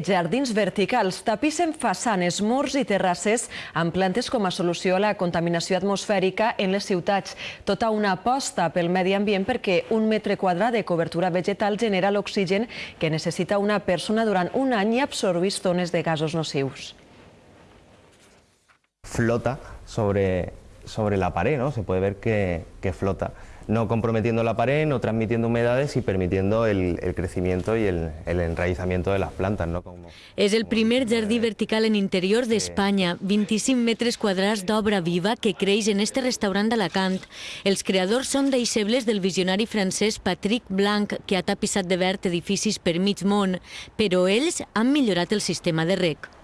Jardins verticals tapissen façanes, murs i terrasses amb plantes com a solució a la contaminació atmosfèrica en les ciutats. Tota una aposta pel medi ambient perquè un metre quadrat de cobertura vegetal genera l'oxigen que necessita una persona durant un any i absorbís tones de gasos nocius. Flota sobre, sobre la pared, ¿no? Se puede ver que, que flota. no comprometiendo la pared, no transmitiendo humedades y permitiendo el, el crecimiento y el, el, enraizamiento de las plantas. ¿no? Como, és el primer jardí vertical en interior d'Espanya, 25 metres quadrats d'obra viva que creix en este restaurant d'Alacant. Els creadors són deixebles del visionari francès Patrick Blanc, que ha tapissat de verd edificis per mig món, però ells han millorat el sistema de rec.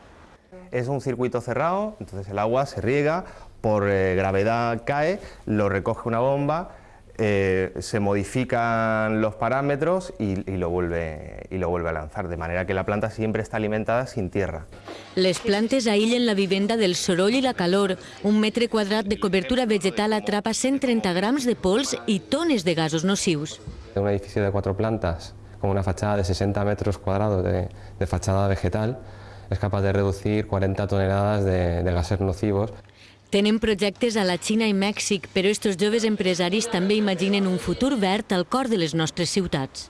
Es un circuito cerrado, entonces el agua se riega, por eh, gravedad cae, lo recoge una bomba, eh, se modifican los parámetros y, y, lo vuelve, y lo vuelve a lanzar, de manera que la planta siempre está alimentada sin tierra. Les plantes aïllen la vivenda del soroll i la calor. Un metre quadrat de cobertura vegetal atrapa 130 grams de pols i tones de gasos nocius. Un edificio de cuatro plantas con una fachada de 60 metros cuadrados de, de fachada vegetal es capaz de reducir 40 toneladas de, de gases nocivos Tenen projectes a la Xina i Mèxic, però estos joves empresaris també imaginen un futur verd al cor de les nostres ciutats.